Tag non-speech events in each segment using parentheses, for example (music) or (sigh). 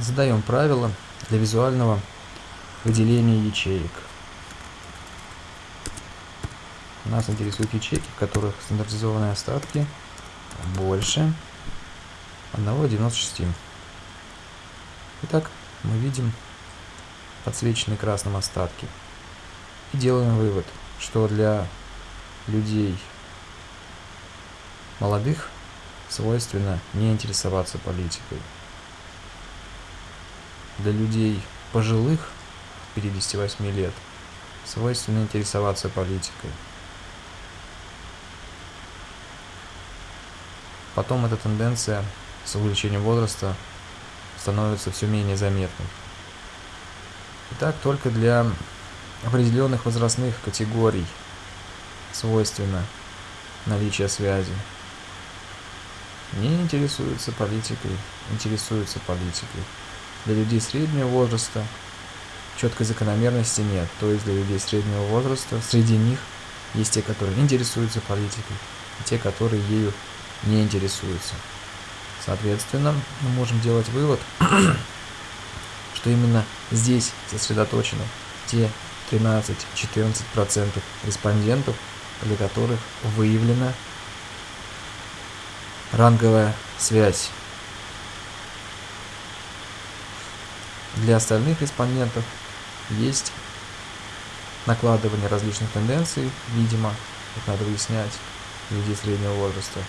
Задаем правила для визуального выделения ячеек. Нас интересуют ячейки, в которых стандартизованные остатки больше 1,96. Итак, мы видим подсвеченные красным остатки. И делаем вывод, что для людей молодых свойственно не интересоваться политикой для людей пожилых, 58 лет, свойственно интересоваться политикой. Потом эта тенденция с увеличением возраста становится все менее заметной. Итак, только для определенных возрастных категорий свойственно наличие связи. Не интересуются политикой, интересуются политикой. Для людей среднего возраста четкой закономерности нет. То есть для людей среднего возраста среди них есть те, которые интересуются политикой, и те, которые ею не интересуются. Соответственно, мы можем делать вывод, (clears throat) что именно здесь сосредоточены те 13-14% респондентов, для которых выявлена ранговая связь Для остальных респондентов есть накладывание различных тенденций, видимо, их надо выяснять, людей среднего возраста.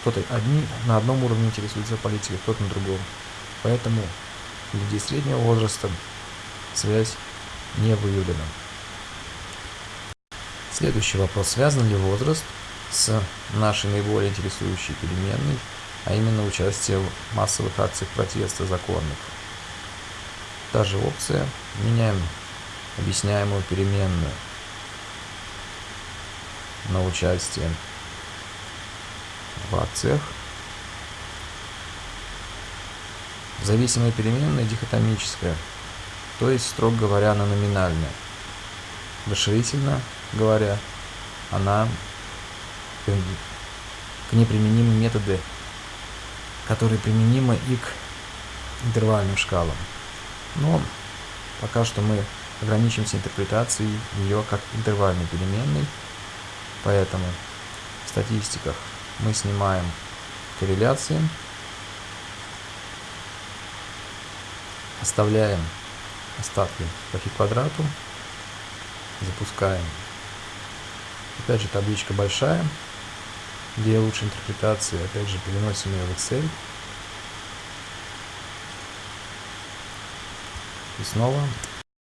Кто-то одни на одном уровне интересуется политикой, кто-то на другом. Поэтому людей среднего возраста связь не выявлена. Следующий вопрос. Связан ли возраст с нашей наиболее интересующей переменной а именно участие в массовых акциях протеста законных. Та же опция. Меняем объясняемую переменную на участие в акциях. Зависимая переменная дихотомическая, то есть, строго говоря, она номинальная. Расширительно говоря, она к неприменимы методы которые применимы и к интервальным шкалам. Но пока что мы ограничимся интерпретацией ее как интервальной переменной, поэтому в статистиках мы снимаем корреляции, оставляем остатки по квадрату, запускаем. Опять же табличка большая, для лучшей интерпретации, опять же, переносим ее в Excel. И снова